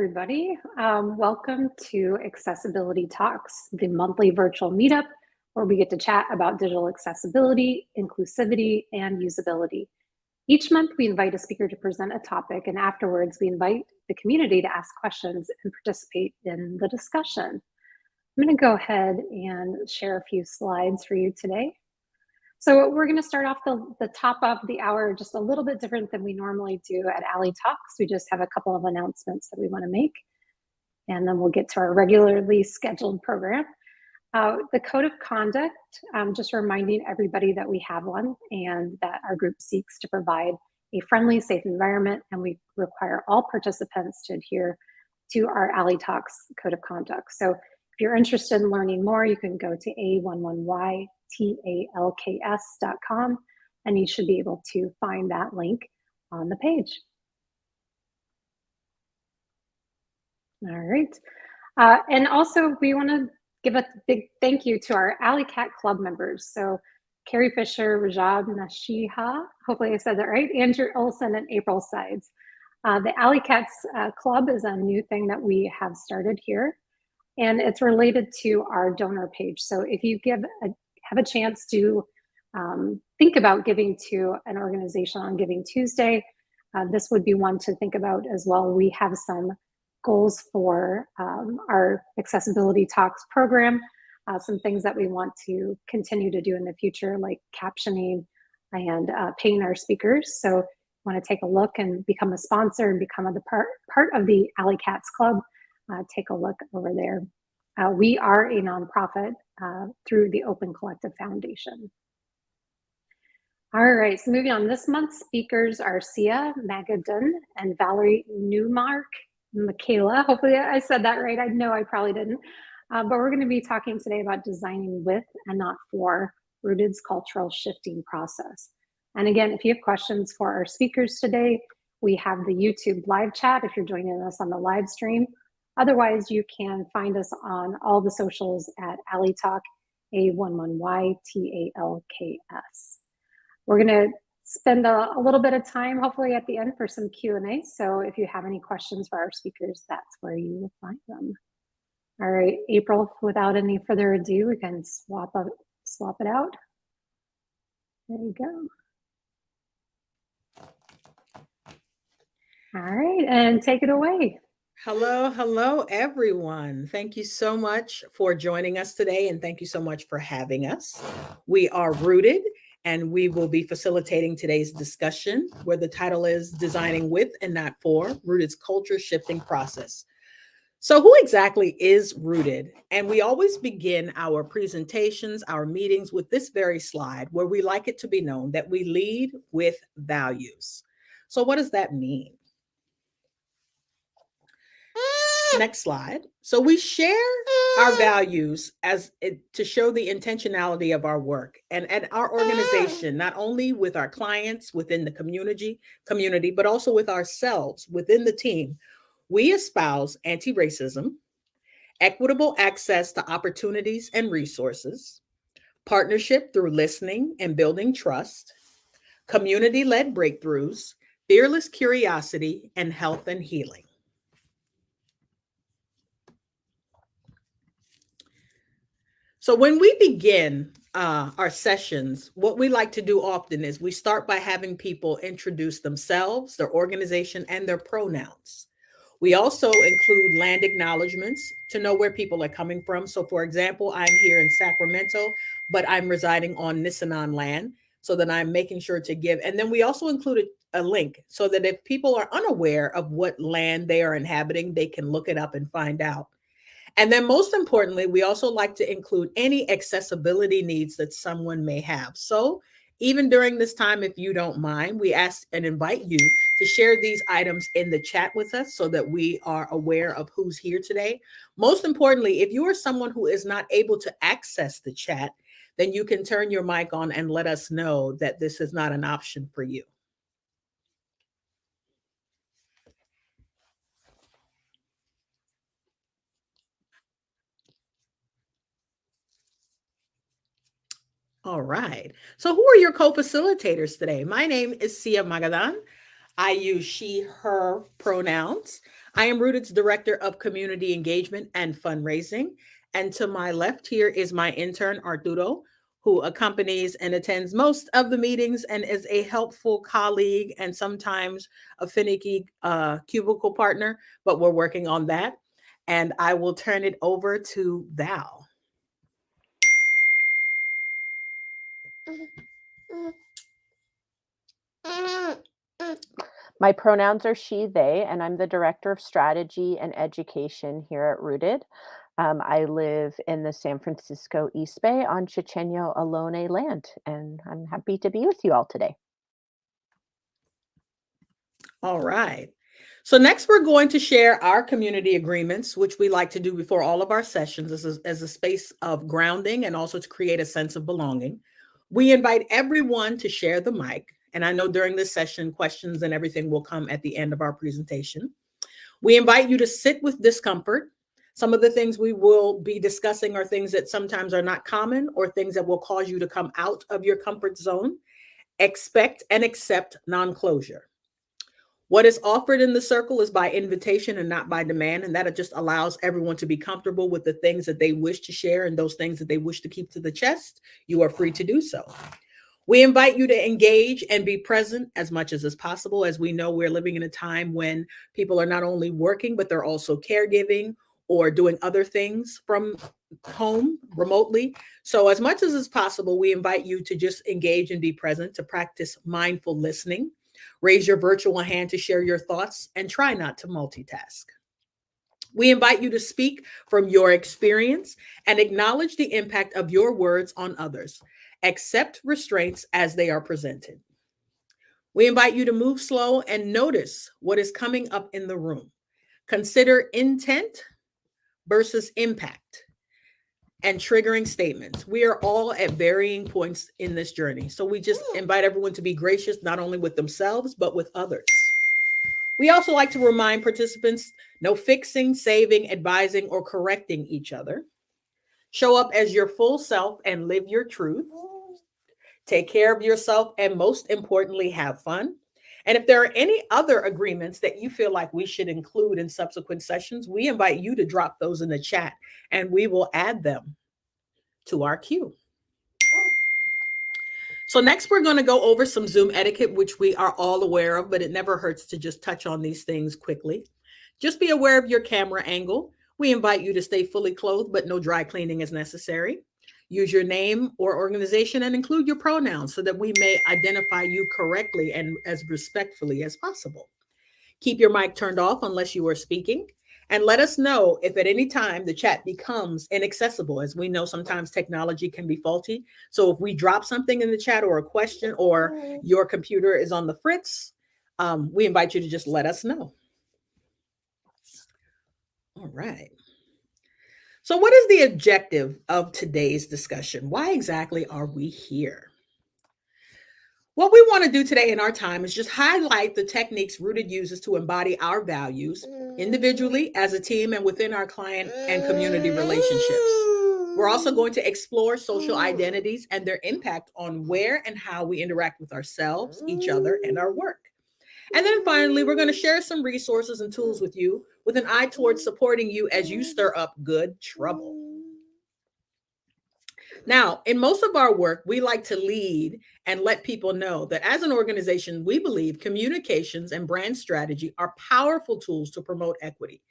everybody. Um, welcome to Accessibility Talks, the monthly virtual meetup where we get to chat about digital accessibility, inclusivity, and usability. Each month, we invite a speaker to present a topic, and afterwards, we invite the community to ask questions and participate in the discussion. I'm going to go ahead and share a few slides for you today. So we're going to start off the, the top of the hour just a little bit different than we normally do at A11y Talks. We just have a couple of announcements that we want to make, and then we'll get to our regularly scheduled program. Uh, the code of conduct, um, just reminding everybody that we have one and that our group seeks to provide a friendly, safe environment, and we require all participants to adhere to our A11y Talks code of conduct. So if you're interested in learning more, you can go to a11y talks.com, and you should be able to find that link on the page. All right. Uh, and also, we want to give a big thank you to our Alley Cat Club members. So, Carie Fisher, Rajab Nashiha, hopefully I said that right, Andrew Olson, and April Sides. Uh, the Alley Cats uh, Club is a new thing that we have started here, and it's related to our donor page. So, if you give a have a chance to um, think about giving to an organization on Giving Tuesday, uh, this would be one to think about as well. We have some goals for um, our Accessibility Talks program, uh, some things that we want to continue to do in the future, like captioning and uh, paying our speakers. So want to take a look and become a sponsor and become a part, part of the Alley Cats Club, uh, take a look over there. Uh, we are a nonprofit uh, through the Open Collective Foundation. All right, so moving on. This month's speakers are Sia Magadan and Valerie Newmark Michaela. Hopefully I said that right. I know I probably didn't. Uh, but we're going to be talking today about designing with and not for Rooted's cultural shifting process. And again, if you have questions for our speakers today, we have the YouTube live chat if you're joining us on the live stream, Otherwise, you can find us on all the socials at A11y Talk, A11Y-T-A-L-K-S. We're gonna spend a, a, little bit of time, hopefully at the end for some Q&A. So if you have any questions for our speakers, that's where you will find them. All right, April, without any further ado, we can swap, up, swap it out. There you go. All right, and take it away. Hello, hello, everyone. Thank you so much for joining us today, and thank you so much for having us. We are rooted, and we will be facilitating today's discussion where the title is Designing with and Not for Rooted's Culture Shifting Process. So, who exactly is Rooted? And we always begin our presentations, our meetings with this very slide where we like it to be known that we lead with values. So, what does that mean? Next slide. So we share our ah. values as it, to show the intentionality of our work and at our ah. organization, not only with our clients within the community, community, but also with ourselves within the team. We espouse anti-racism, equitable access to opportunities and resources, partnership through listening and building trust, community-led breakthroughs, fearless curiosity, and health and healing. So when we begin uh, our sessions, what we like to do often is we start by having people introduce themselves, their organization, and their pronouns. We also include land acknowledgements to know where people are coming from. So for example, I'm here in Sacramento, but I'm residing on Nisenan land so that I'm making sure to give. And then we also included a link so that if people are unaware of what land they are inhabiting, they can look it up and find out. And then most importantly, we also like to include any accessibility needs that someone may have. So even during this time, if you don't mind, we ask and invite you to share these items in the chat with us so that we are aware of who's here today. Most importantly, if you are someone who is not able to access the chat, then you can turn your mic on and let us know that this is not an option for you. All right. So who are your co-facilitators today? My name is Sia Magadan. I use she, her pronouns. I am Rooted's Director of Community Engagement and Fundraising. And to my left here is my intern, Arturo, who accompanies and attends most of the meetings and is a helpful colleague and sometimes a finicky uh, cubicle partner, but we're working on that. And I will turn it over to Val. My pronouns are she, they, and I'm the Director of Strategy and Education here at Rooted. Um, I live in the San Francisco East Bay on Chochenyo Ohlone land, and I'm happy to be with you all today. All right. So next we're going to share our community agreements, which we like to do before all of our sessions as a, as a space of grounding and also to create a sense of belonging. We invite everyone to share the mic. And I know during this session, questions and everything will come at the end of our presentation. We invite you to sit with discomfort. Some of the things we will be discussing are things that sometimes are not common or things that will cause you to come out of your comfort zone. Expect and accept non-closure. What is offered in the circle is by invitation and not by demand. And that just allows everyone to be comfortable with the things that they wish to share and those things that they wish to keep to the chest. You are free to do so. We invite you to engage and be present as much as is possible. As we know, we're living in a time when people are not only working, but they're also caregiving or doing other things from home remotely. So as much as is possible, we invite you to just engage and be present, to practice mindful listening, Raise your virtual hand to share your thoughts and try not to multitask. We invite you to speak from your experience and acknowledge the impact of your words on others. Accept restraints as they are presented. We invite you to move slow and notice what is coming up in the room. Consider intent versus impact and triggering statements. We are all at varying points in this journey. So we just invite everyone to be gracious, not only with themselves, but with others. We also like to remind participants no fixing, saving, advising, or correcting each other. Show up as your full self and live your truth. Take care of yourself and most importantly, have fun. And if there are any other agreements that you feel like we should include in subsequent sessions, we invite you to drop those in the chat and we will add them to our queue. So next we're going to go over some Zoom etiquette, which we are all aware of, but it never hurts to just touch on these things quickly. Just be aware of your camera angle. We invite you to stay fully clothed, but no dry cleaning is necessary. Use your name or organization and include your pronouns so that we may identify you correctly and as respectfully as possible. Keep your mic turned off unless you are speaking. And let us know if at any time the chat becomes inaccessible, as we know sometimes technology can be faulty. So if we drop something in the chat or a question or your computer is on the fritz, um, we invite you to just let us know. All right. So what is the objective of today's discussion? Why exactly are we here? What we want to do today in our time is just highlight the techniques Rooted uses to embody our values individually, as a team, and within our client and community relationships. We're also going to explore social identities and their impact on where and how we interact with ourselves, each other, and our work. And then finally, we're going to share some resources and tools with you with an eye towards supporting you as you stir up good trouble. Now, in most of our work, we like to lead and let people know that as an organization, we believe communications and brand strategy are powerful tools to promote equity.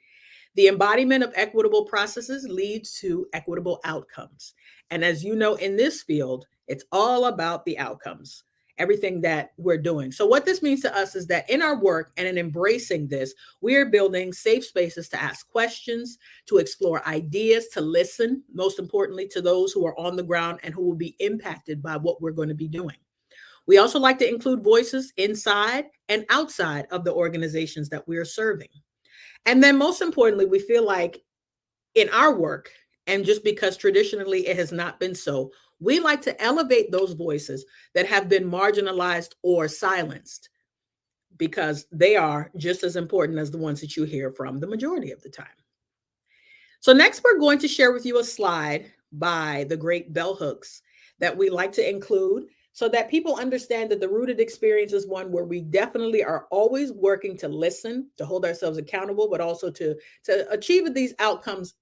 The embodiment of equitable processes leads to equitable outcomes. And as you know, in this field, it's all about the outcomes everything that we're doing. So what this means to us is that in our work and in embracing this, we are building safe spaces to ask questions, to explore ideas, to listen, most importantly to those who are on the ground and who will be impacted by what we're going to be doing. We also like to include voices inside and outside of the organizations that we are serving. And then most importantly, we feel like in our work, and just because traditionally it has not been so, we like to elevate those voices that have been marginalized or silenced because they are just as important as the ones that you hear from the majority of the time. So next, we're going to share with you a slide by the great bell hooks that we like to include so that people understand that the rooted experience is one where we definitely are always working to listen, to hold ourselves accountable, but also to, to achieve these outcomes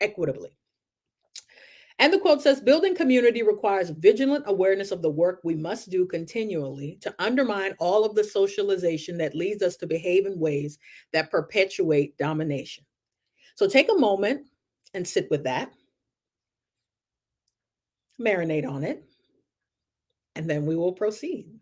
equitably. And the quote says building community requires vigilant awareness of the work we must do continually to undermine all of the socialization that leads us to behave in ways that perpetuate domination. So take a moment and sit with that, marinate on it, and then we will proceed.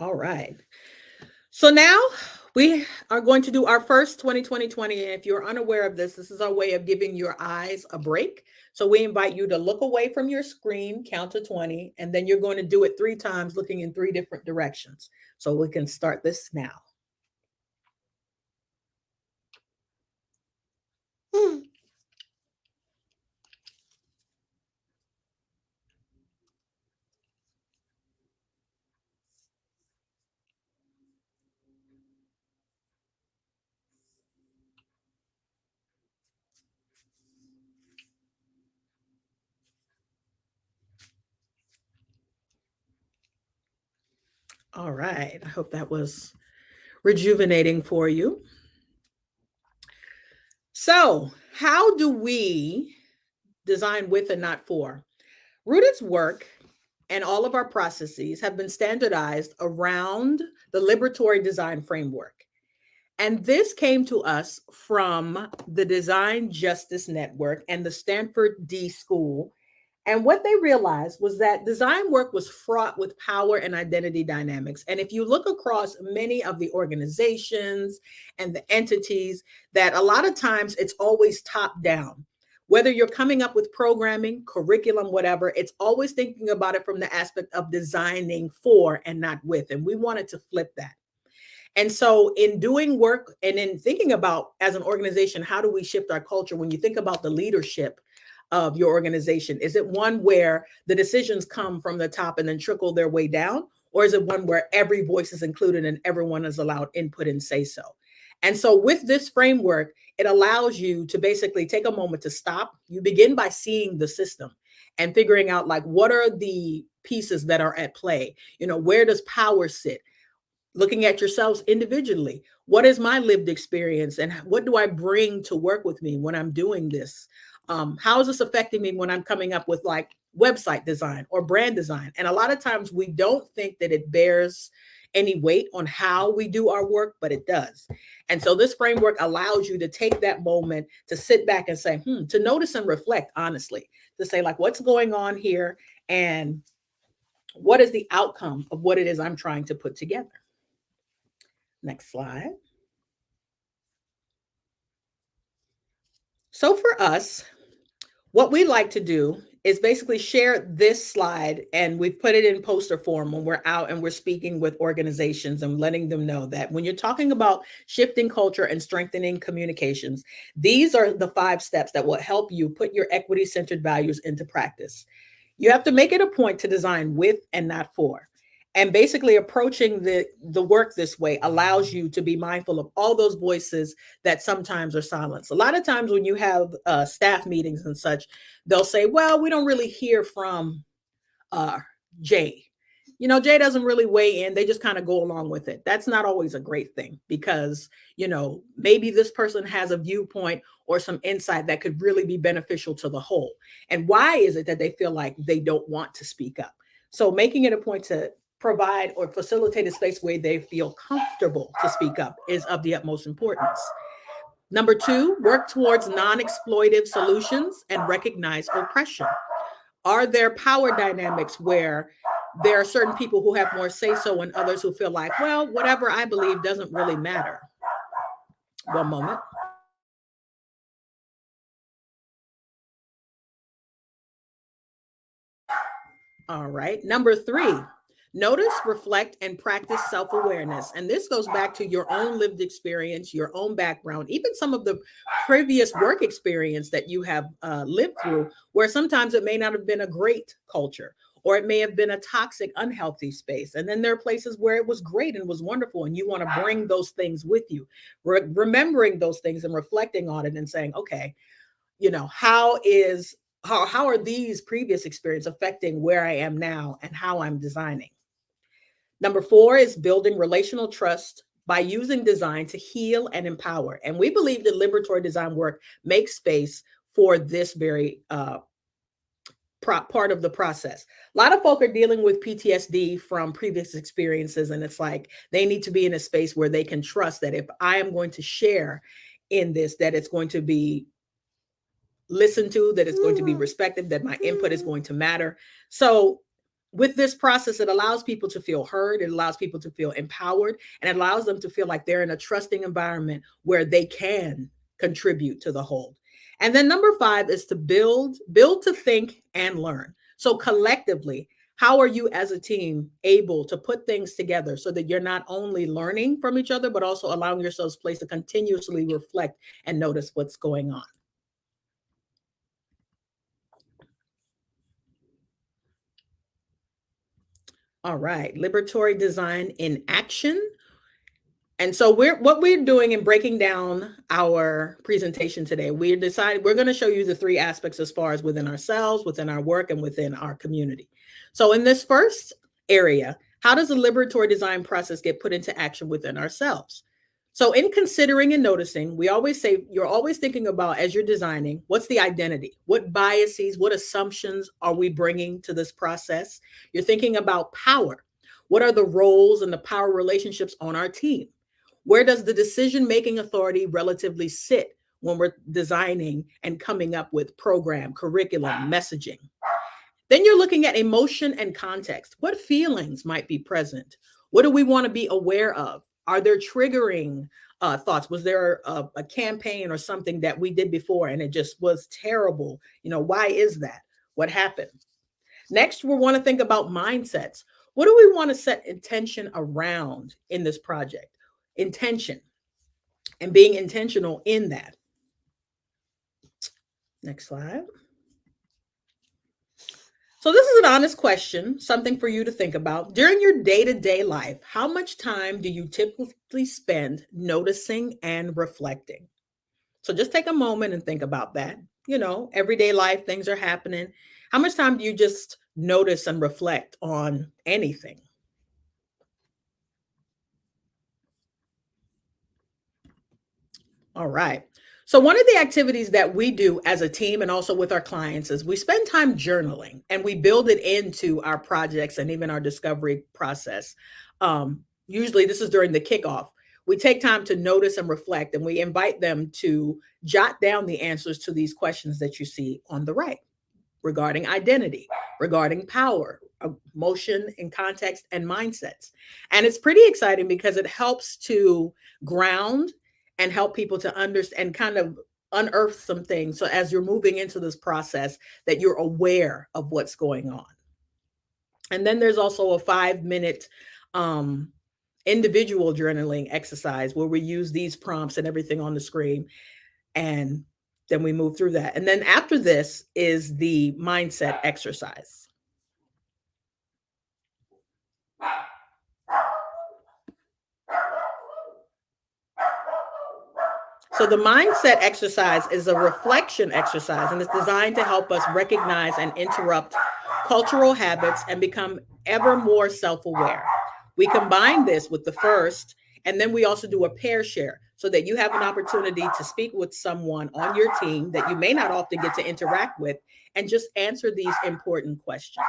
All right. So now we are going to do our first 2020 20. And if you're unaware of this, this is our way of giving your eyes a break. So we invite you to look away from your screen, count to 20, and then you're going to do it three times, looking in three different directions. So we can start this now. Hmm. All right. I hope that was rejuvenating for you. So, how do we design with and not for? Rooted's work and all of our processes have been standardized around the liberatory design framework. And this came to us from the Design Justice Network and the Stanford D School and what they realized was that design work was fraught with power and identity dynamics. And if you look across many of the organizations and the entities, that a lot of times it's always top down. Whether you're coming up with programming, curriculum, whatever, it's always thinking about it from the aspect of designing for and not with. And we wanted to flip that. And so, in doing work and in thinking about as an organization, how do we shift our culture? When you think about the leadership of your organization? Is it one where the decisions come from the top and then trickle their way down? Or is it one where every voice is included and everyone is allowed input and say so? And so, with this framework, it allows you to basically take a moment to stop. You begin by seeing the system and figuring out, like, what are the pieces that are at play? You know, where does power sit? Looking at yourselves individually. What is my lived experience and what do I bring to work with me when I'm doing this? Um, how is this affecting me when I'm coming up with like website design or brand design? And a lot of times we don't think that it bears any weight on how we do our work, but it does. And so this framework allows you to take that moment to sit back and say, hmm, to notice and reflect honestly, to say, like, what's going on here and what is the outcome of what it is I'm trying to put together. Next slide. So for us, what we like to do is basically share this slide and we've put it in poster form when we're out and we're speaking with organizations and letting them know that when you're talking about shifting culture and strengthening communications, these are the five steps that will help you put your equity centered values into practice. You have to make it a point to design with and not for and basically approaching the the work this way allows you to be mindful of all those voices that sometimes are silenced. A lot of times when you have uh, staff meetings and such they'll say well we don't really hear from uh, jay. You know jay doesn't really weigh in they just kind of go along with it. That's not always a great thing because you know maybe this person has a viewpoint or some insight that could really be beneficial to the whole. And why is it that they feel like they don't want to speak up? So making it a point to provide or facilitate a space where they feel comfortable to speak up is of the utmost importance. Number two, work towards non-exploitive solutions and recognize oppression. Are there power dynamics where there are certain people who have more say so and others who feel like, well, whatever I believe doesn't really matter? One moment. All right. Number three, Notice, reflect, and practice self awareness. And this goes back to your own lived experience, your own background, even some of the previous work experience that you have uh, lived through, where sometimes it may not have been a great culture, or it may have been a toxic, unhealthy space. And then there are places where it was great and was wonderful, and you want to bring those things with you, Re- remembering those things and reflecting on it and saying, okay, you know, how is how, how are these previous experiences affecting where I am now and how I'm designing? Number four is building relational trust by using design to heal and empower. And we believe that liberatory design work makes space for this very uh, part of the process. A lot of folk are dealing with PTSD from previous experiences, and it's like they need to be in a space where they can trust that if I am going to share in this, that it's going to be listened to, that it's going to be respected, that my input is going to matter. So with this process, it allows people to feel heard, it allows people to feel empowered, and it allows them to feel like they're in a trusting environment where they can contribute to the whole. And then number five is to build, build to think and learn. So collectively, how are you as a team able to put things together so that you're not only learning from each other, but also allowing yourselves place to continuously reflect and notice what's going on? All right, liberatory design in action. And so we're what we're doing in breaking down our presentation today, we decided we're going to show you the three aspects as far as within ourselves, within our work, and within our community. So in this first area, how does the liberatory design process get put into action within ourselves? So in considering and noticing, we always say you're always thinking about as you're designing, what's the identity? What biases, what assumptions are we bringing to this process? You're thinking about power. What are the roles and the power relationships on our team? Where does the decision making authority relatively sit when we're designing and coming up with program, curriculum, ah. messaging? Then you're looking at emotion and context. What feelings might be present? What do we want to be aware of? Are there triggering uh, thoughts? Was there a, a campaign or something that we did before and it just was terrible? You know, why is that? What happened? Next, we want to think about mindsets. What do we want to set intention around in this project? intention and being intentional in that. Next slide. So this is an honest question, something for you to think about. During your day-to-day life, how much time do you typically spend noticing and reflecting? So just take a moment and think about that. You know, everyday life, things are happening. How much time do you just notice and reflect on anything? All right. So one of the activities that we do as a team and also with our clients is we spend time journaling and we build it into our projects and even our discovery process. Um, usually this is during the kickoff. We take time to notice and reflect and we invite them to jot down the answers to these questions that you see on the right regarding identity, regarding power, emotion and context and mindsets. And it's pretty exciting because it helps to ground and help people to understand and kind of unearth some things. So as you're moving into this process, that you're aware of what's going on. And then there's also a five minute um, individual journaling exercise where we use these prompts and everything on the screen. And then we move through that. And then after this is the mindset exercise. So the mindset exercise is a reflection exercise and it's designed to help us recognize and interrupt cultural habits and become ever more self-aware. We combine this with the first, and then we also do a pair share so that you have an opportunity to speak with someone on your team that you may not often get to interact with and just answer these important questions.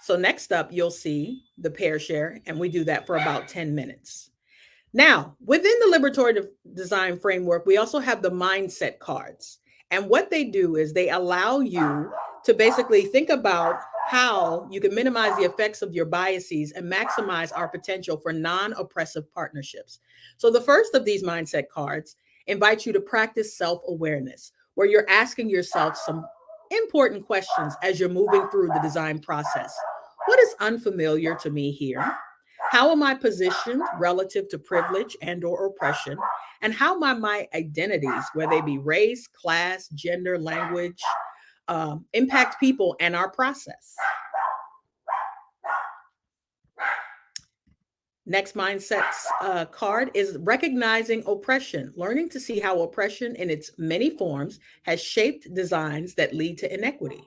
So next up, you'll see the pair share, and we do that for about 10 minutes. Now, within the liberatory de design framework, we also have the mindset cards. And what they do is they allow you to basically think about how you can minimize the effects of your biases and maximize our potential for non-oppressive partnerships. So the first of these mindset cards invites you to practice self-awareness, where you're asking yourself some important questions as you're moving through the design process. What is unfamiliar to me here? How am I positioned relative to privilege and or oppression? And how might my identities, whether they be race, class, gender, language, uh, impact people and our process. Next mindsets uh, card is recognizing oppression, learning to see how oppression in its many forms has shaped designs that lead to inequity.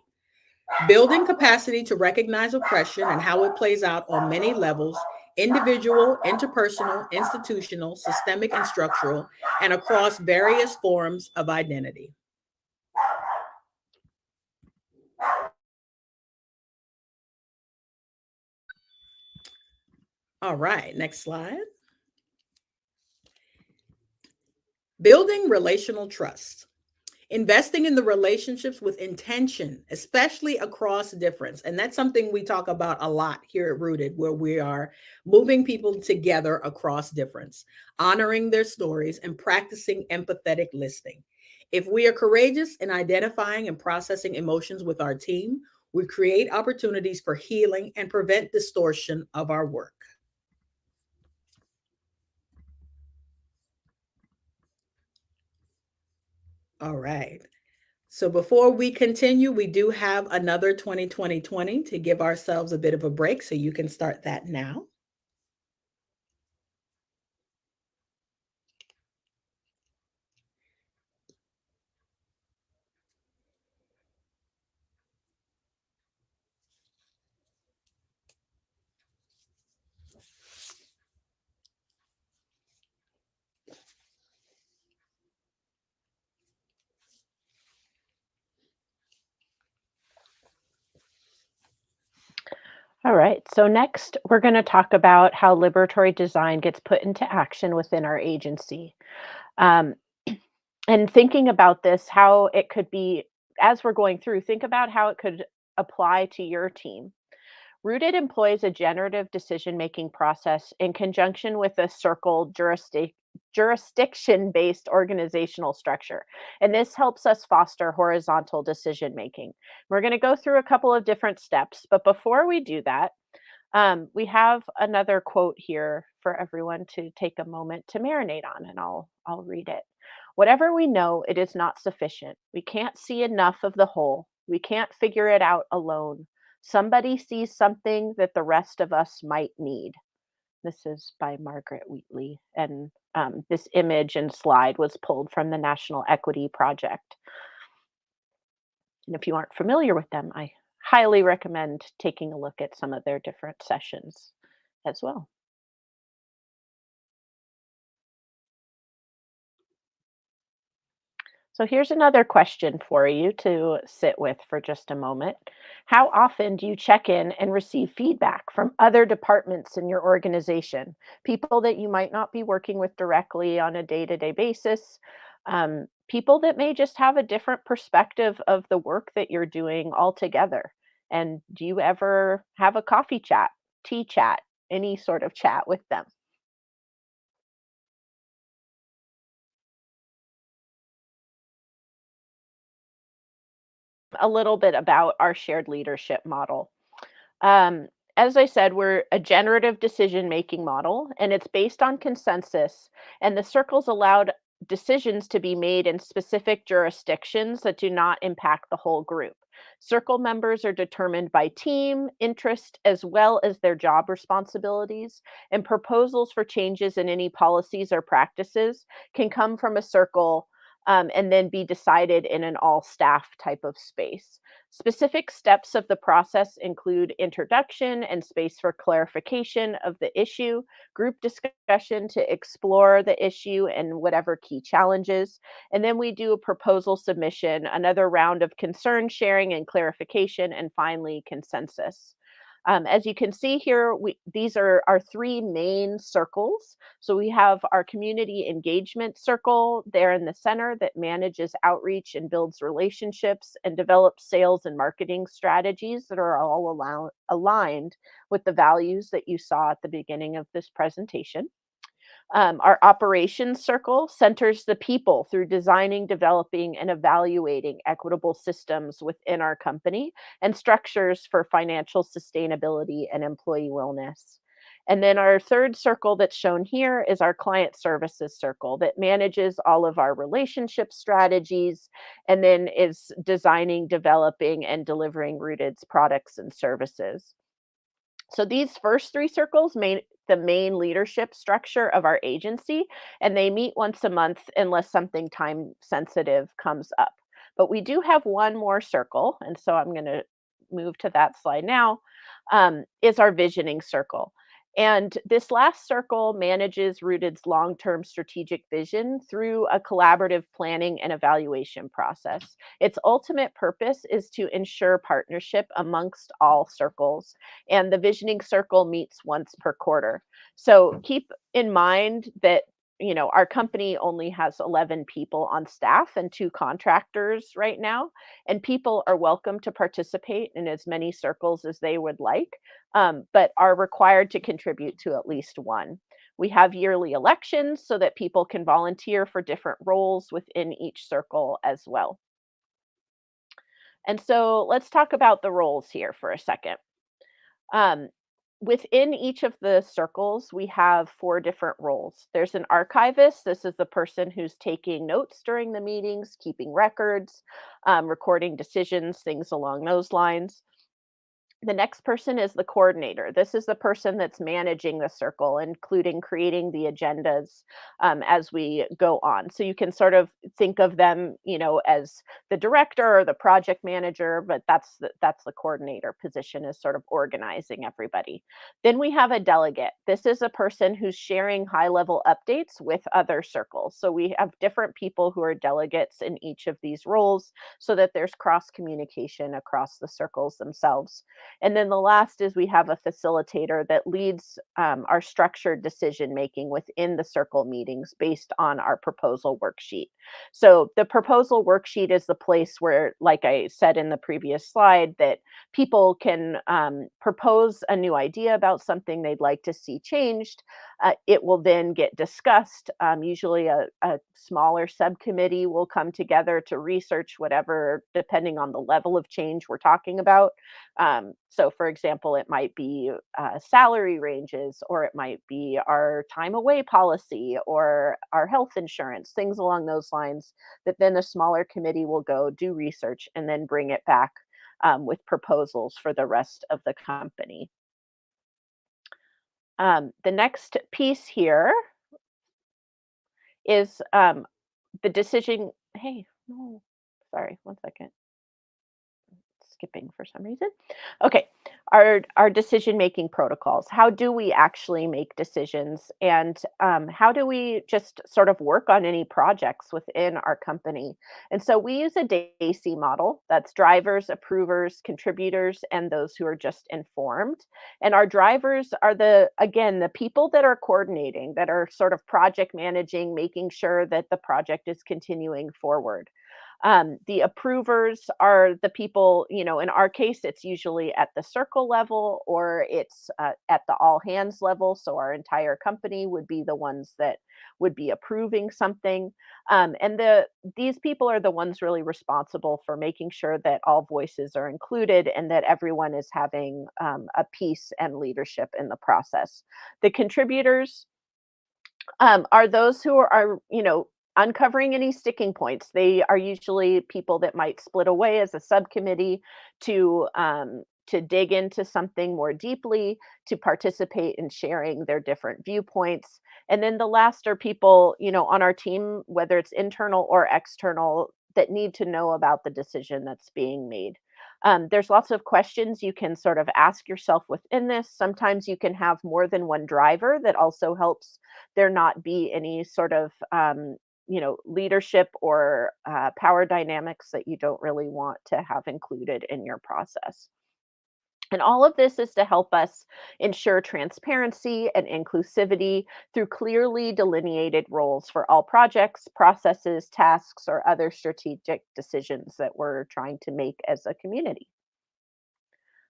Building capacity to recognize oppression and how it plays out on many levels individual, interpersonal, institutional, systemic, and structural, and across various forms of identity. All right, next slide. Building relational trust. Investing in the relationships with intention, especially across difference. And that's something we talk about a lot here at Rooted, where we are moving people together across difference, honoring their stories, and practicing empathetic listening. If we are courageous in identifying and processing emotions with our team, we create opportunities for healing and prevent distortion of our work. All right. So before we continue, we do have another 2020 to give ourselves a bit of a break. So you can start that now. All right, so next we're going to talk about how liberatory design gets put into action within our agency. Um, and thinking about this, how it could be, as we're going through, think about how it could apply to your team. Rooted employs a generative decision making process in conjunction with a circle jurisdic- jurisdiction based organizational structure. And this helps us foster horizontal decision making. We're going to go through a couple of different steps, but before we do that, um, we have another quote here for everyone to take a moment to marinate on, and I'll I'll read it. Whatever we know, it is not sufficient. We can't see enough of the whole. We can't figure it out alone. Somebody sees something that the rest of us might need. This is by Margaret Wheatley. And um, this image and slide was pulled from the National Equity Project. And if you aren't familiar with them, I highly recommend taking a look at some of their different sessions as well. So here's another question for you to sit with for just a moment. How often do you check in and receive feedback from other departments in your organization? People that you might not be working with directly on a day to day basis, um, people that may just have a different perspective of the work that you're doing altogether. And do you ever have a coffee chat, tea chat, any sort of chat with them? A little bit about our shared leadership model. Um, as I said, we're a generative decision making model, and it's based on consensus. And the circles allowed decisions to be made in specific jurisdictions that do not impact the whole group. Circle members are determined by team, interest, as well as their job responsibilities, and proposals for changes in any policies or practices can come from a circle um, and then be decided in an all staff type of space. Specific steps of the process include introduction and space for clarification of the issue, group discussion to explore the issue and whatever key challenges, and then we do a proposal submission, another round of concern sharing and clarification, and finally consensus. Um, as you can see here, we, these are our three main circles. So we have our community engagement circle there in the center that manages outreach and builds relationships and develops sales and marketing strategies that are all aligned with the values that you saw at the beginning of this presentation. Um, our operations circle centers the people through designing, developing, and evaluating equitable systems within our company and structures for financial sustainability and employee wellness. And then our third circle that's shown here is our client services circle that manages all of our relationship strategies and then is designing, developing, and delivering Rooted's products and services. So these first three circles make the main leadership structure of our agency, and they meet once a month unless something time sensitive comes up. But we do have one more circle, and so I'm going to move to that slide now, um, is our visioning circle. And this last circle manages Rooted's long term strategic vision through a collaborative planning and evaluation process. Its ultimate purpose is to ensure partnership amongst all circles, and the visioning circle meets once per quarter. So keep in mind that you know, our company only has 11 people on staff and two contractors right now, and people are welcome to participate in as many circles as they would like, um, but are required to contribute to at least one. We have yearly elections so that people can volunteer for different roles within each circle as well. And so let's talk about the roles here for a second. Um, within each of the circles, we have four different roles. There's an archivist. This is the person who's taking notes during the meetings, keeping records, um, recording decisions, things along those lines. The next person is the coordinator. This is the person that's managing the circle, including creating the agendas um, as we go on. So you can sort of think of them, you know, as the director or the project manager, but that's the, that's the coordinator position is sort of organizing everybody. Then we have a delegate. This is a person who's sharing high level updates with other circles. So we have different people who are delegates in each of these roles so that there's cross communication across the circles themselves. And then the last is we have a facilitator that leads um, our structured decision making within the circle meetings based on our proposal worksheet. So the proposal worksheet is the place where, like I said in the previous slide, that people can um, propose a new idea about something they'd like to see changed. Uh, it will then get discussed. Um, usually a, a smaller subcommittee will come together to research whatever, depending on the level of change we're talking about. Um, so for example, it might be uh, salary ranges, or it might be our time away policy or our health insurance, things along those lines that then the smaller committee will go do research and then bring it back um, with proposals for the rest of the company. Um, the next piece here is um, the decision. Hey, no, sorry, one second skipping for some reason. Okay, our our decision making protocols. How do we actually make decisions, and um, how do we just sort of work on any projects within our company? And so we use a DACI model. That's drivers, approvers, contributors, and those who are just informed. And our drivers are the again the people that are coordinating, that are sort of project managing, making sure that the project is continuing forward. Um, the approvers are the people, you know, in our case, it's usually at the circle level or it's uh, at the all hands level. So our entire company would be the ones that would be approving something. Um, and the these people are the ones really responsible for making sure that all voices are included and that everyone is having um, a piece and leadership in the process. The contributors um, are those who are, are, you know, uncovering any sticking points. They are usually people that might split away as a subcommittee to um, to dig into something more deeply, to participate in sharing their different viewpoints. And then the last are people, you know, on our team, whether it's internal or external, that need to know about the decision that's being made. Um, there's lots of questions you can sort of ask yourself within this. Sometimes you can have more than one driver that also helps there not be any sort of um, you know leadership or uh, power dynamics that you don't really want to have included in your process and all of this is to help us ensure transparency and inclusivity through clearly delineated roles for all projects, processes, tasks, or other strategic decisions that we're trying to make as a community.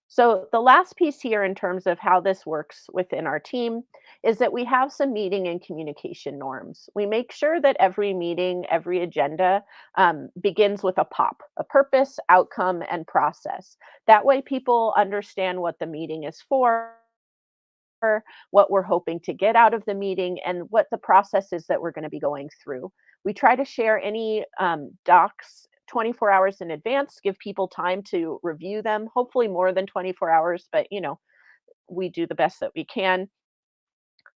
So the last piece here in terms of how this works within our team is that we have some meeting and communication norms. We make sure that every meeting, every agenda um, begins with a POP, a purpose, outcome, and process. That way people understand what the meeting is for what we're hoping to get out of the meeting, and what the process is that we're going to be going through. We try to share any um, docs 24 hours in advance, give people time to review them, hopefully more than 24 hours, but you know, we do the best that we can.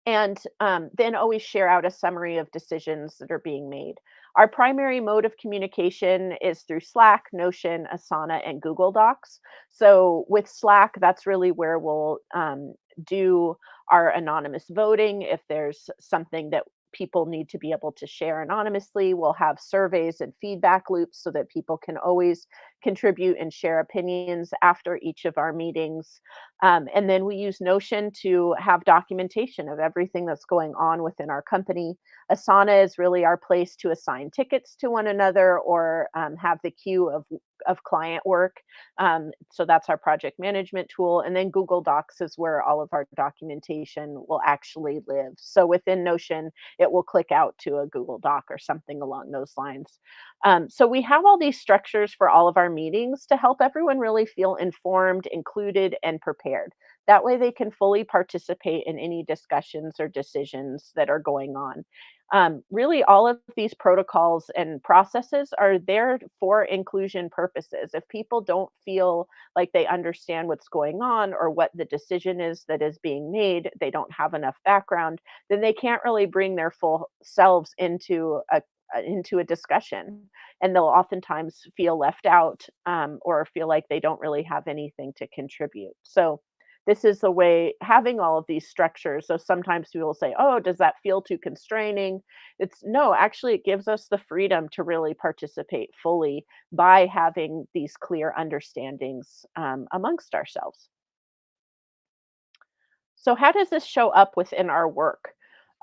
And um, then always share out a summary of decisions that are being made. Our primary mode of communication is through Slack, Notion, Asana, and Google Docs. So with Slack, that's really where we'll um, do our anonymous voting. If there's something that people need to be able to share anonymously. We'll have surveys and feedback loops so that people can always contribute and share opinions after each of our meetings. Um, and then we use Notion to have documentation of everything that's going on within our company. Asana is really our place to assign tickets to one another or um, have the queue of of client work. Um, so that's our project management tool. And then Google Docs is where all of our documentation will actually live. So within Notion, it will click out to a Google Doc or something along those lines. Um, so we have all these structures for all of our meetings to help everyone really feel informed, included, and prepared. That way they can fully participate in any discussions or decisions that are going on. Um, really, all of these protocols and processes are there for inclusion purposes. If people don't feel like they understand what's going on or what the decision is that is being made, they don't have enough background, then they can't really bring their full selves into a into a discussion and they'll oftentimes feel left out um, or feel like they don't really have anything to contribute so this is the way having all of these structures. So sometimes people say, oh, does that feel too constraining? It's no, actually, it gives us the freedom to really participate fully by having these clear understandings um, amongst ourselves. So, how does this show up within our work?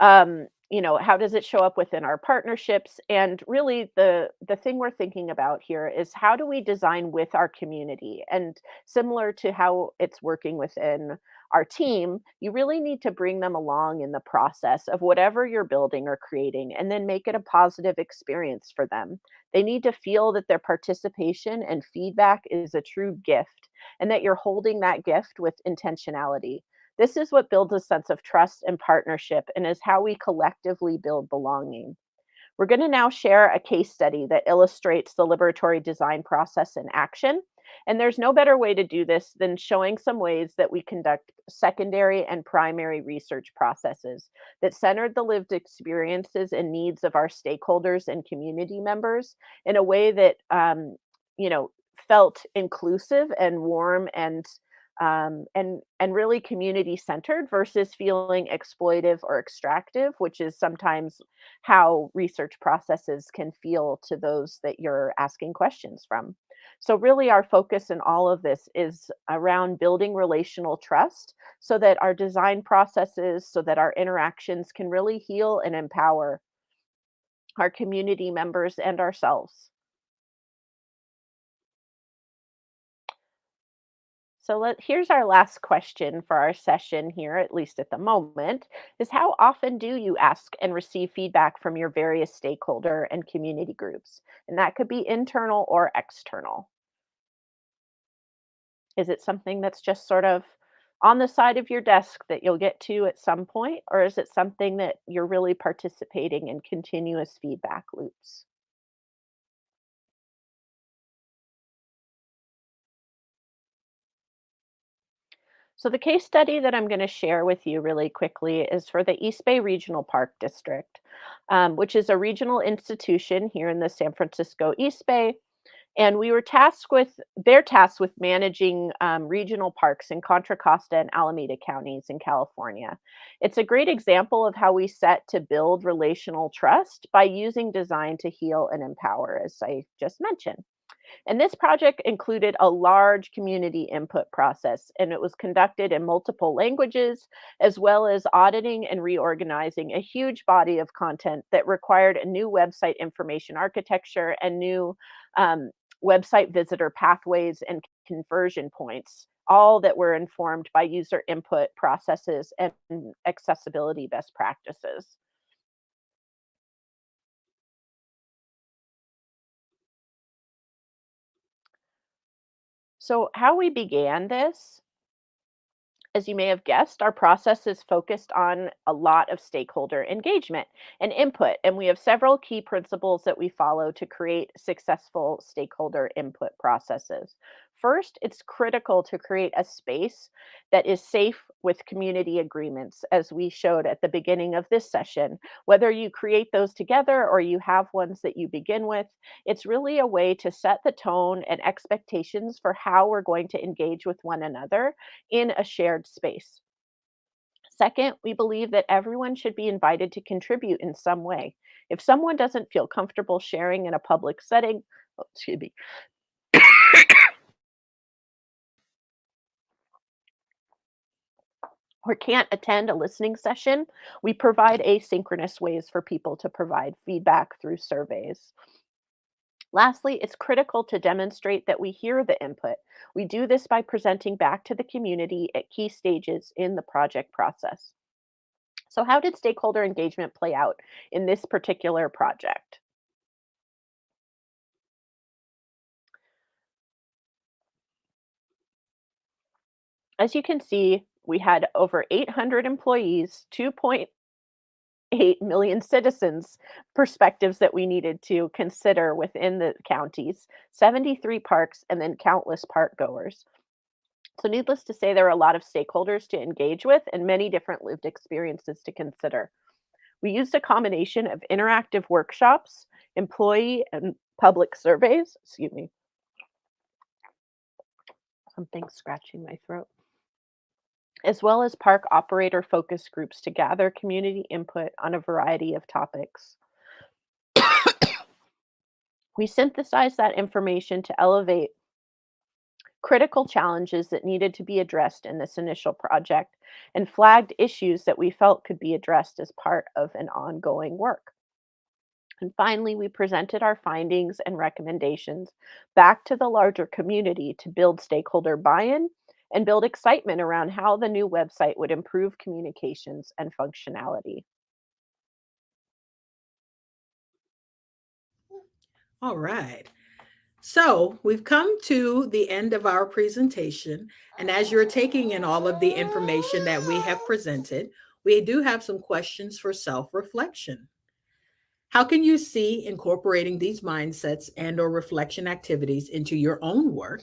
Um, you know how does it show up within our partnerships? And really the the thing we're thinking about here is how do we design with our community? And similar to how it's working within our team you really need to bring them along in the process of whatever you're building or creating and then make it a positive experience for them. They need to feel that their participation and feedback is a true gift and that you're holding that gift with intentionality this is what builds a sense of trust and partnership and is how we collectively build belonging. We're going to now share a case study that illustrates the liberatory design process in action. And there's no better way to do this than showing some ways that we conduct secondary and primary research processes that centered the lived experiences and needs of our stakeholders and community members in a way that, um, you know, felt inclusive and warm and um, and and really community centered versus feeling exploitive or extractive, which is sometimes how research processes can feel to those that you're asking questions from. So really our focus in all of this is around building relational trust so that our design processes, so that our interactions can really heal and empower our community members and ourselves. So let, here's our last question for our session here, at least at the moment, is how often do you ask and receive feedback from your various stakeholder and community groups? And that could be internal or external. Is it something that's just sort of on the side of your desk that you'll get to at some point, or is it something that you're really participating in continuous feedback loops? So the case study that I'm going to share with you really quickly is for the East Bay Regional Park District, um, which is a regional institution here in the San Francisco East Bay. And we were tasked with, they're tasked with managing um, regional parks in Contra Costa and Alameda counties in California. It's a great example of how we set to build relational trust by using design to heal and empower, as I just mentioned. And this project included a large community input process, and it was conducted in multiple languages, as well as auditing and reorganizing a huge body of content that required a new website information architecture and new um, website visitor pathways and conversion points, all that were informed by user input processes and accessibility best practices. So how we began this as you may have guessed, our process is focused on a lot of stakeholder engagement and input, and we have several key principles that we follow to create successful stakeholder input processes. First, it's critical to create a space that is safe with community agreements, as we showed at the beginning of this session. Whether you create those together or you have ones that you begin with, it's really a way to set the tone and expectations for how we're going to engage with one another in a shared space. Second, we believe that everyone should be invited to contribute in some way. If someone doesn't feel comfortable sharing in a public setting, oh, excuse me, or can't attend a listening session, we provide asynchronous ways for people to provide feedback through surveys. Lastly, it's critical to demonstrate that we hear the input. We do this by presenting back to the community at key stages in the project process. So how did stakeholder engagement play out in this particular project? As you can see, we had over 800 employees, 2.8 million citizens perspectives that we needed to consider within the counties, 73 parks, and then countless park goers. So needless to say, there are a lot of stakeholders to engage with and many different lived experiences to consider. We used a combination of interactive workshops, employee and public surveys, excuse me, something scratching my throat as well as park operator focus groups to gather community input on a variety of topics. we synthesized that information to elevate critical challenges that needed to be addressed in this initial project and flagged issues that we felt could be addressed as part of an ongoing work. And finally, we presented our findings and recommendations back to the larger community to build stakeholder buy-in and build excitement around how the new website would improve communications and functionality. All right. So we've come to the end of our presentation. And as you're taking in all of the information that we have presented, we do have some questions for self-reflection. How can you see incorporating these mindsets and or reflection activities into your own work?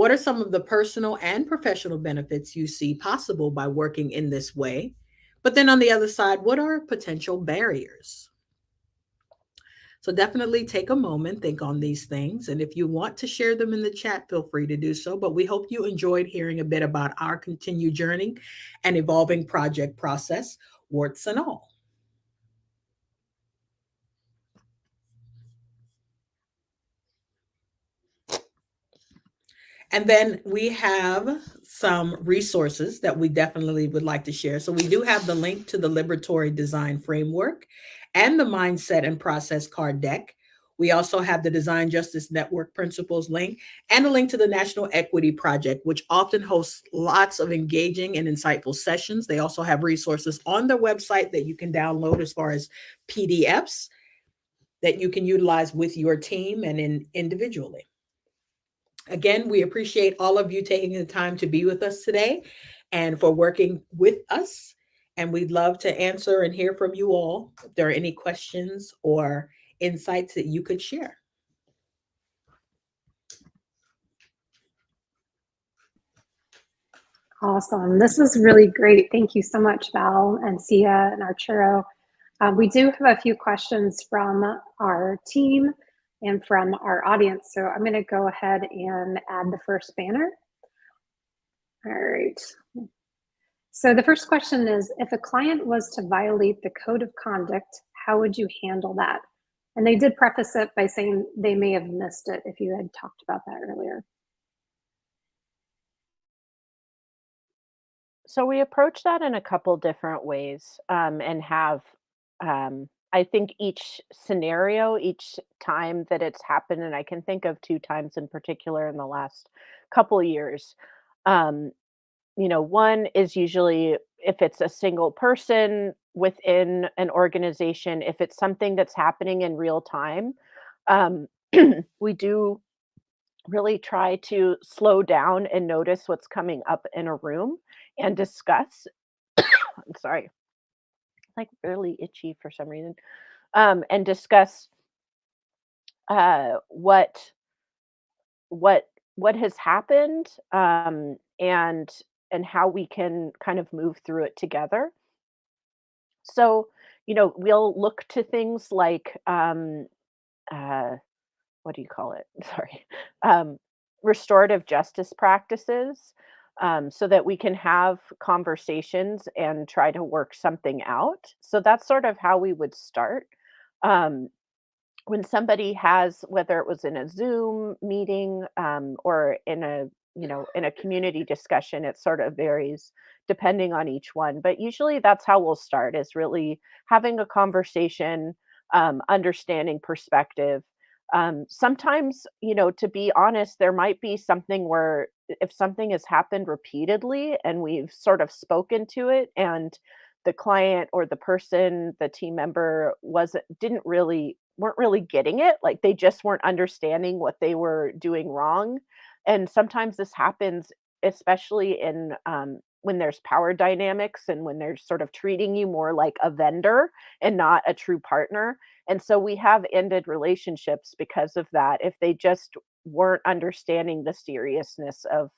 What are some of the personal and professional benefits you see possible by working in this way? But then on the other side, what are potential barriers? So definitely take a moment, think on these things. And if you want to share them in the chat, feel free to do so. But we hope you enjoyed hearing a bit about our continued journey and evolving project process, warts and all. And then we have some resources that we definitely would like to share. So we do have the link to the Liberatory Design Framework and the Mindset and Process Card Deck. We also have the Design Justice Network Principles link and a link to the National Equity Project, which often hosts lots of engaging and insightful sessions. They also have resources on their website that you can download as far as PDFs that you can utilize with your team and in individually. Again, we appreciate all of you taking the time to be with us today and for working with us. And we'd love to answer and hear from you all if there are any questions or insights that you could share. Awesome. This is really great. Thank you so much, Val and Sia and Arturo. Um, we do have a few questions from our team and from our audience. So I'm going to go ahead and add the first banner. All right. So the first question is, if a client was to violate the code of conduct, how would you handle that? And they did preface it by saying they may have missed it if you had talked about that earlier. So we approach that in a couple different ways um, and have um, I think each scenario, each time that it's happened, and I can think of 2 times in particular in the last couple years. Um, you know, one is usually if it's a single person within an organization, if it's something that's happening in real time, um, we do really try to slow down and notice what's coming up in a room and discuss. I'm sorry, like really itchy for some reason, um, and discuss uh, what what what has happened um, and and how we can kind of move through it together. So, you know, we'll look to things like um, uh, what do you call it? Sorry, um, restorative justice practices, um, so that we can have conversations and try to work something out. So that's sort of how we would start. Um, when somebody has whether it was in a zoom meeting um, or in a you know in a community discussion it sort of varies depending on each one but usually that's how we'll start is really having a conversation um, understanding perspective um, sometimes you know to be honest there might be something where if something has happened repeatedly and we've sort of spoken to it and the client or the person the team member wasn't didn't really weren't really getting it, like, they just weren't understanding what they were doing wrong, and sometimes this happens, especially in, um, when there's power dynamics and when they're sort of treating you more like a vendor and not a true partner, and so we have ended relationships because of that, if they just weren't understanding the seriousness of,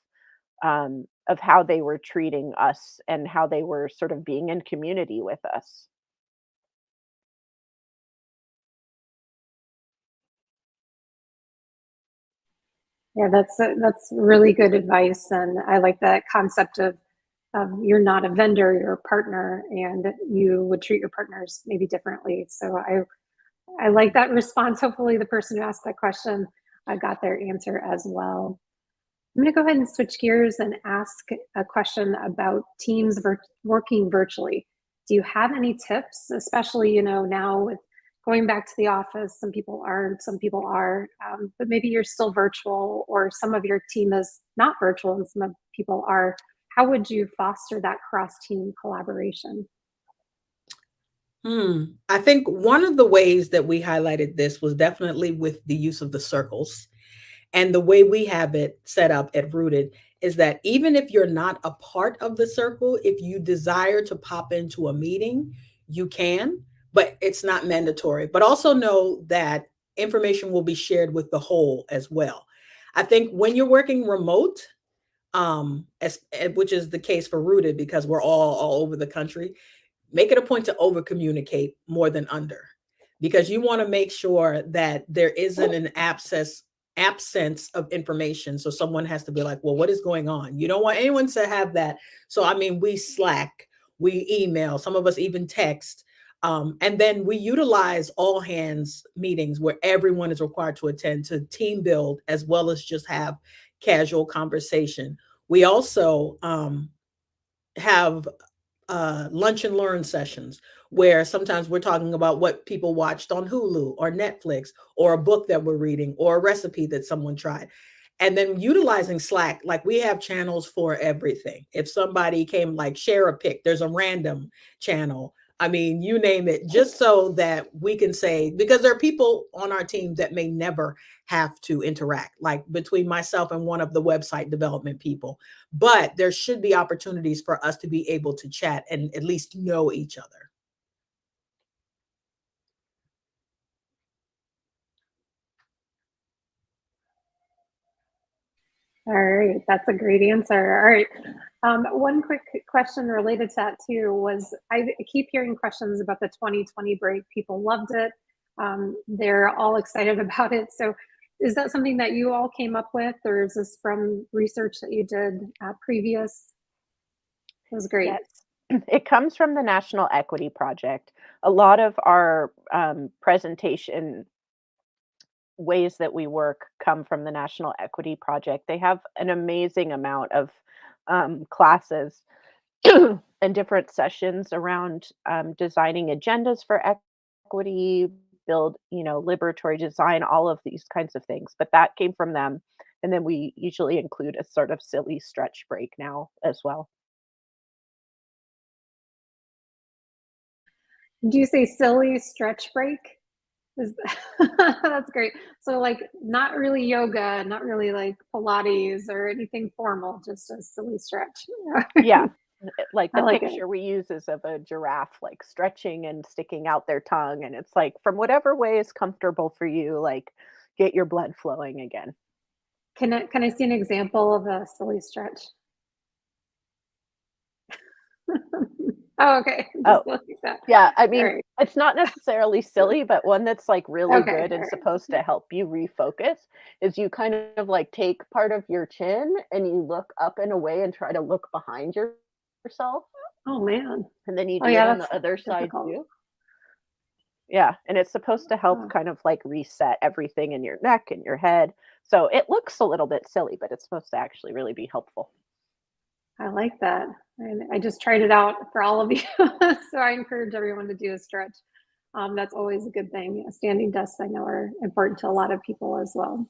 um, of how they were treating us and how they were sort of being in community with us. Yeah, that's a, that's really good advice, and I like that concept of um, you're not a vendor, you're a partner, and you would treat your partners maybe differently. So I I like that response. Hopefully, the person who asked that question uh, got their answer as well. I'm going to go ahead and switch gears and ask a question about teams vir- working virtually. Do you have any tips, especially you know now with going back to the office? Some people aren't, some people are, um, but maybe you're still virtual, or some of your team is not virtual, and some of people are. How would you foster that cross team collaboration? Hmm. I think one of the ways that we highlighted this was definitely with the use of the circles. And the way we have it set up at Rooted is that even if you're not a part of the circle, if you desire to pop into a meeting, you can, but it's not mandatory. But also know that information will be shared with the whole as well. I think when you're working remote, um, as, eh, which is the case for Rooted because we're all all over the country, make it a point to over communicate more than under because you want to make sure that there isn't an abscess absence of information. So someone has to be like well what is going on? You don't want anyone to have that. So i mean we slack we email some of us even text um, and then we utilize all hands meetings where everyone is required to attend to team build as well as just have casual conversation we also um, have uh, lunch and learn sessions where sometimes we're talking about what people watched on Hulu or Netflix or a book that we're reading or a recipe that someone tried. And then utilizing Slack, like we have channels for everything. If somebody came, like share a pic, there's a random channel. I mean, you name it, just so that we can say, because there are people on our team that may never have to interact, like between myself and one of the website development people. But there should be opportunities for us to be able to chat and at least know each other. All right, that's a great answer. All right. Um, one quick question related to that too was I keep hearing questions about the 2020 break. People loved it. Um, they're all excited about it. So is that something that you all came up with or is this from research that you did uh, previous? It was great. Yes. It comes from the National Equity Project. A lot of our um, presentation ways that we work come from the National Equity Project. They have an amazing amount of um, classes and different sessions around um, designing agendas for equity, build, you know, liberatory design, all of these kinds of things. But that came from them. And then we usually include a sort of silly stretch break now as well. Do you say silly stretch break? Is that's great. So like not really yoga, not really like Pilates or anything formal, just a silly stretch. Yeah. Uh, like the like it. picture we use is of a giraffe like stretching and sticking out their tongue. And it's like from whatever way is comfortable for you, like get your blood flowing again. Can I can I see an example of a silly stretch? oh, okay. Oh, Just Oh, like. Yeah, I mean, right. it's not necessarily silly, but one that's like really Okay. good and right. supposed to help you refocus is you kind of like take part of your chin and you look up and away and try to look behind your, yourself. Oh man. And then you Oh do yeah, it on the other side too. Yeah, and it's supposed to help Oh, kind of like reset everything in your neck and your head. So it looks a little bit silly, but it's supposed to actually really be helpful. I like that. And I just tried it out for all of you. so I encourage everyone to do a stretch. Um, that's always a good thing. Standing desks I know are important to a lot of people as well.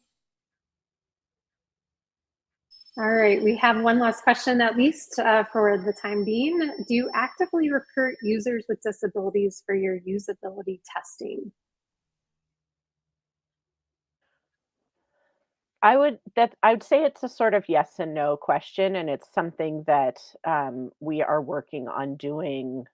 All right, we have one last question at least uh, for the time being. Do you actively recruit users with disabilities for your usability testing? I would that I would say it's a sort of yes and no question, and it's something that um, we are working on doing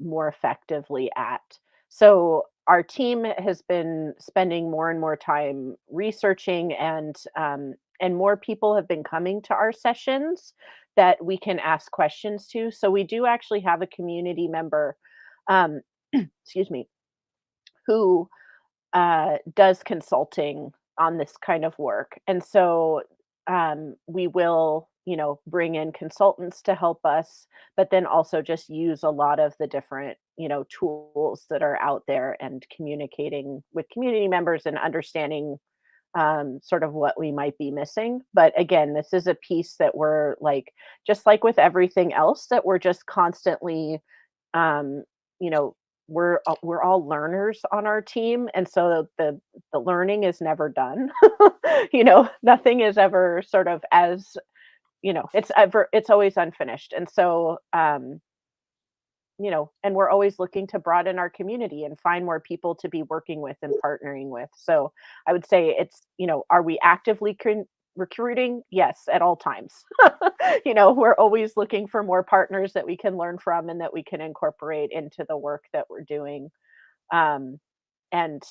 more effectively at. So our team has been spending more and more time researching, and um, and more people have been coming to our sessions that we can ask questions to. So we do actually have a community member, um, excuse me, who uh, does consulting on this kind of work. And so um, we will, you know, bring in consultants to help us, but then also just use a lot of the different, you know, tools that are out there and communicating with community members and understanding um, sort of what we might be missing. But again, this is a piece that we're like, just like with everything else, that we're just constantly um, you know, we're we're all learners on our team, and so the the learning is never done. you know, nothing is ever sort of as you know, it's ever it's always unfinished, and so um, you know, and we're always looking to broaden our community and find more people to be working with and partnering with. So I would say it's you know, are we actively con- recruiting? Yes, at all times. you know, we're always looking for more partners that we can learn from and that we can incorporate into the work that we're doing. Um, and,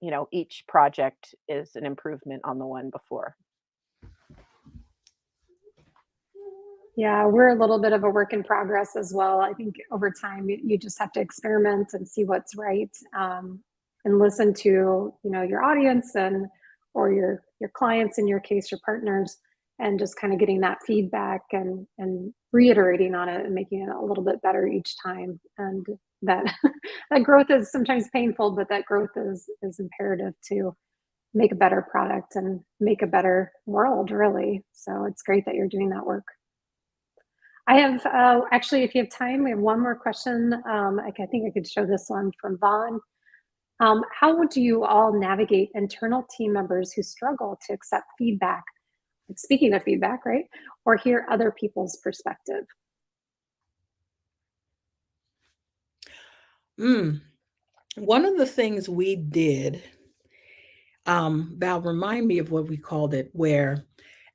you know, each project is an improvement on the one before. Yeah, we're a little bit of a work in progress as well. I think over time you, just have to experiment and see what's right um, and listen to you know your audience and or your your clients in your case your partners and just kind of getting that feedback and and reiterating on it and making it a little bit better each time and that that growth is sometimes painful but that growth is is imperative to make a better product and make a better world really so it's great that you're doing that work I have, uh, actually, if you have time, we have one more question. Um, I, I think I could show this one from Vaughn. Um, how would you all navigate internal team members who struggle to accept feedback? Speaking of feedback, right? Or hear other people's perspective? Mm. One of the things we did, um, Val, remind me of what we called it, where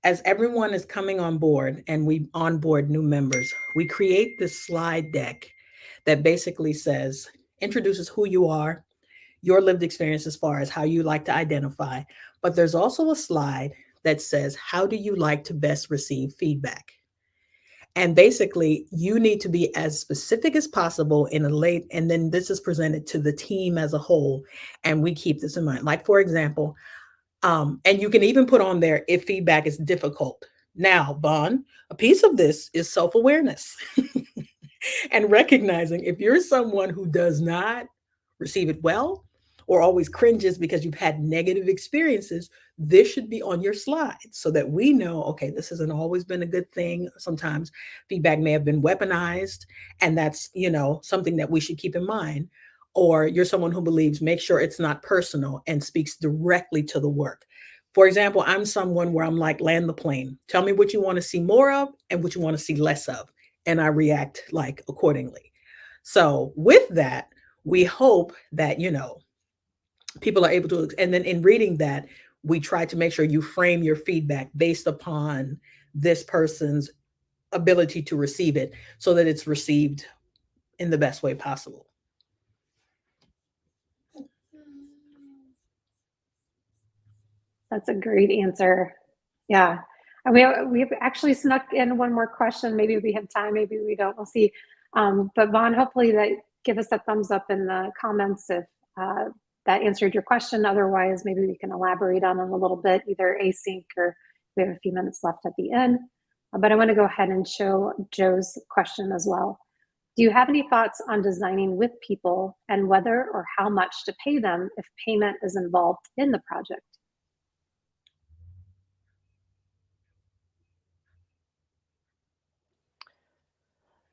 as everyone is coming on board and we onboard new members, we create this slide deck that basically says, introduces who you are, your lived experience as far as how you like to identify. But there's also a slide that says, how do you like to best receive feedback? And basically, you need to be as specific as possible in a late, and then this is presented to the team as a whole. And we keep this in mind. Like, for example, um, and you can even put on there if feedback is difficult. Now, Vaughn, a piece of this is self awareness and recognizing if you're someone who does not receive it well or always cringes because you've had negative experiences, this should be on your slide so that we know okay, this hasn't always been a good thing. Sometimes feedback may have been weaponized, and that's you know something that we should keep in mind or you're someone who believes make sure it's not personal and speaks directly to the work. For example, I'm someone where I'm like, land the plane. Tell me what you want to see more of and what you want to see less of. And I react like accordingly. So, with that, we hope that, you know, people are able to, and then in reading that, we try to make sure you frame your feedback based upon this person's ability to receive it so that it's received in the best way possible. That's a great answer. Yeah. And we we've actually snuck in one more question. Maybe we have time, maybe we don't. We'll see. Um, but Vaughn, hopefully that give us a thumbs up in the comments if uh, that answered your question. Otherwise, maybe we can elaborate on it a little bit, either async or we have a few minutes left at the end. Uh, But I want to go ahead and show Joe's question as well. Do you have any thoughts on designing with people and whether or how much to pay them if payment is involved in the project?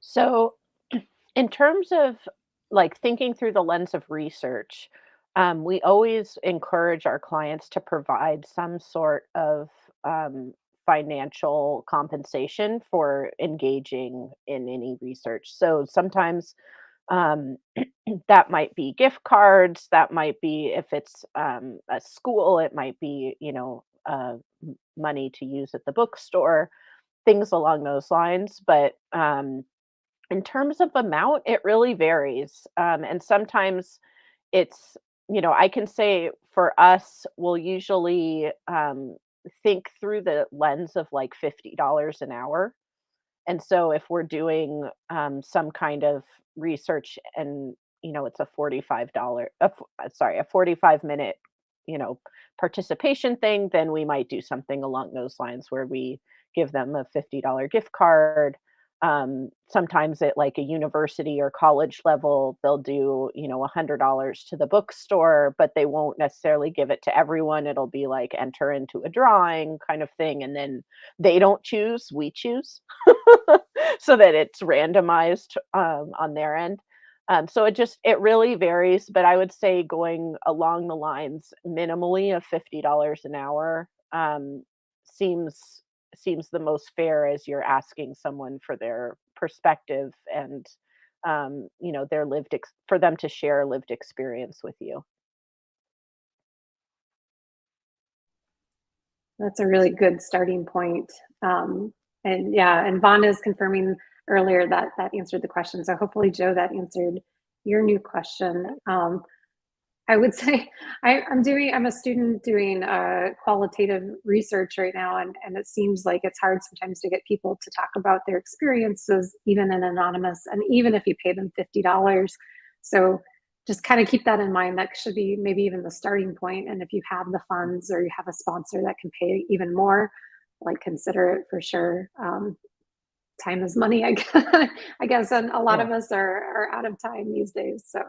So, in terms of like thinking through the lens of research, um, we always encourage our clients to provide some sort of um, financial compensation for engaging in any research. So sometimes um, that might be gift cards, that might be if it's um, a school, it might be, you know, uh, money to use at the bookstore, things along those lines. But um, in terms of amount, it really varies. Um, and sometimes it's, you know, I can say for us, we'll usually um, think through the lens of like $50 an hour. And so if we're doing um, some kind of research and, you know, it's a $45, a f- uh, sorry, a 45 minute, you know, participation thing, then we might do something along those lines where we give them a $50 gift card um, sometimes at like a university or college level they'll do you know a hundred dollars to the bookstore but they won't necessarily give it to everyone. It'll be like enter into a drawing kind of thing and then they don't choose we choose so that it's randomized um, on their end. Um, so it just it really varies but i would say going along the lines minimally of $50 an hour um, seems seems the most fair as you're asking someone for their perspective and um, you know their lived ex- for them to share lived experience with you That's a really good starting point. Um, and yeah, and Vaughn is confirming earlier that that answered the question. So hopefully, Joe, that answered your new question. Um, I would say I, I'm doing, I'm a student doing uh, qualitative research right now, and, and it seems like it's hard sometimes to get people to talk about their experiences, even in anonymous, and even if you pay them $50. So just kind of keep that in mind. That should be maybe even the starting point. And if you have the funds or you have a sponsor that can pay even more, like consider it for sure. Um, time is money, I guess, I guess and a lot Yeah. of us are, are out of time these days. So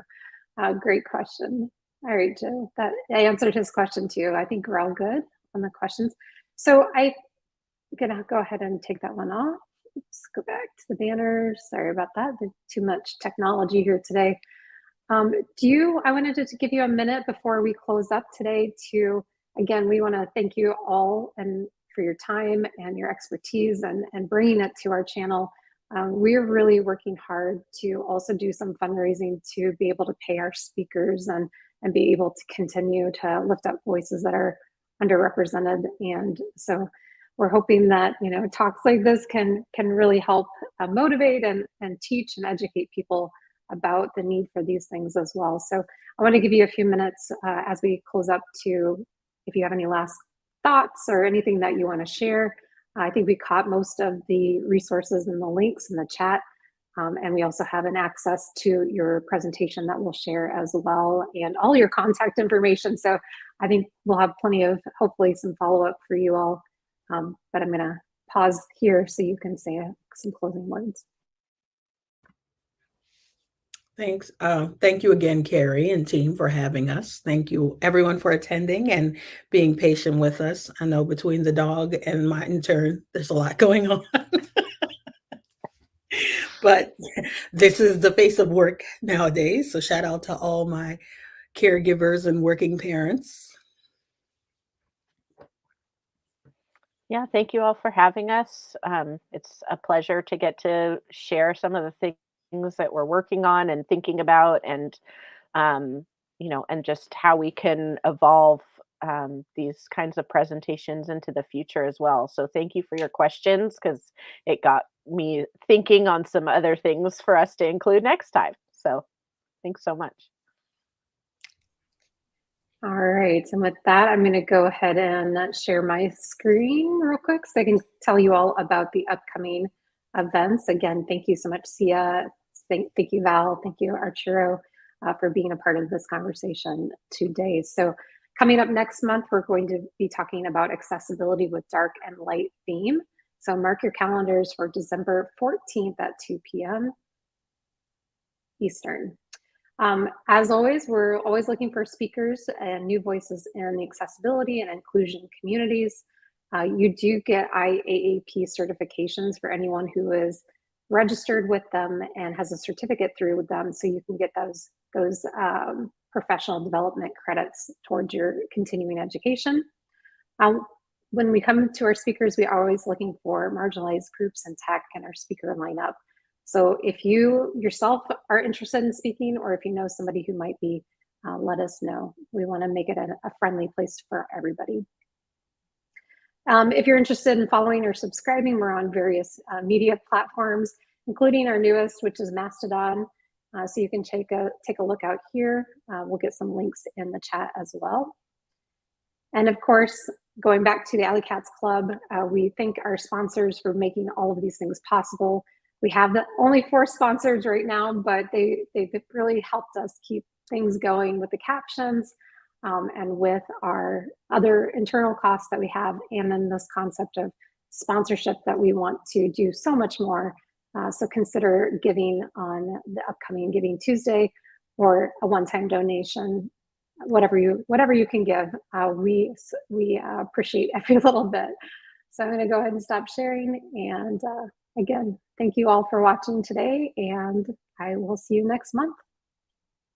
uh, great question. All right, Joe, that I answered his question too. I think we're all good on the questions. So I'm gonna go ahead and take that one off. Let's go back to the banner. Sorry about that. There's too much technology here today. Um, do you, I wanted to give you a minute before we close up today to, again, we want to thank you all and for your time and your expertise and, and bringing it to our channel. Um, we're really working hard to also do some fundraising to be able to pay our speakers and, and be able to continue to lift up voices that are underrepresented. And so we're hoping that, you know, talks like this can, can really help uh, motivate and, and teach and educate people about the need for these things as well. So I want to give you a few minutes uh, as we close up to, if you have any last thoughts or anything that you want to share. I think we caught most of the resources and the links in the chat. Um, and we also have an access to your presentation that we'll share as well and all your contact information. So I think we'll have plenty of, hopefully some follow-up for you all. Um, but I'm gonna pause here so you can say uh, some closing words. Thanks. Uh, thank you again, Carie and team, for having us. Thank you, everyone, for attending and being patient with us. I know between the dog and my intern, there's a lot going on. But this is the face of work nowadays. So, shout out to all my caregivers and working parents. yeah thank you all for having us um, it's a pleasure to get to share some of the things that we're working on and thinking about and um, you know, and just how we can evolve um, these kinds of presentations into the future as well. So thank you for your questions because it got me thinking on some other things for us to include next time. So thanks so much. All right, and with that, I'm going to go ahead and share my screen real quick so I can tell you all about the upcoming events. Again, thank you so much, Sia. Thank, thank you, Val. Thank you, Arturo, uh, for being a part of this conversation today. So coming up next month, we're going to be talking about accessibility with dark and light theme. So mark your calendars for December 14th at 2 p.m. Eastern. Um, as always, we're always looking for speakers and new voices in the accessibility and inclusion communities. Uh, you do get IAAP certifications for anyone who is registered with them and has a certificate through with them, so you can get those, those um, professional development credits towards your continuing education. Um, when we come to our speakers, we are always looking for marginalized groups and tech and our speaker lineup. So if you yourself are interested in speaking or if you know somebody who might be, uh, let us know. We wanna make it a, a friendly place for everybody. Um, if you're interested in following or subscribing, we're on various uh, media platforms, including our newest, which is Mastodon. Uh, so you can take a, take a look out here. Uh, we'll get some links in the chat as well. And of course, going back to the Alley Cats Club, uh, we thank our sponsors for making all of these things possible. We have the only four sponsors right now, but they, they've really helped us keep things going with the captions um, and with our other internal costs that we have, and then this concept of sponsorship that we want to do so much more. Uh, so consider giving on the upcoming Giving Tuesday or a one-time donation, whatever you whatever you can give. Uh, we we uh, appreciate every little bit. So I'm going to go ahead and stop sharing and uh, again, thank you all for watching today, and I will see you next month.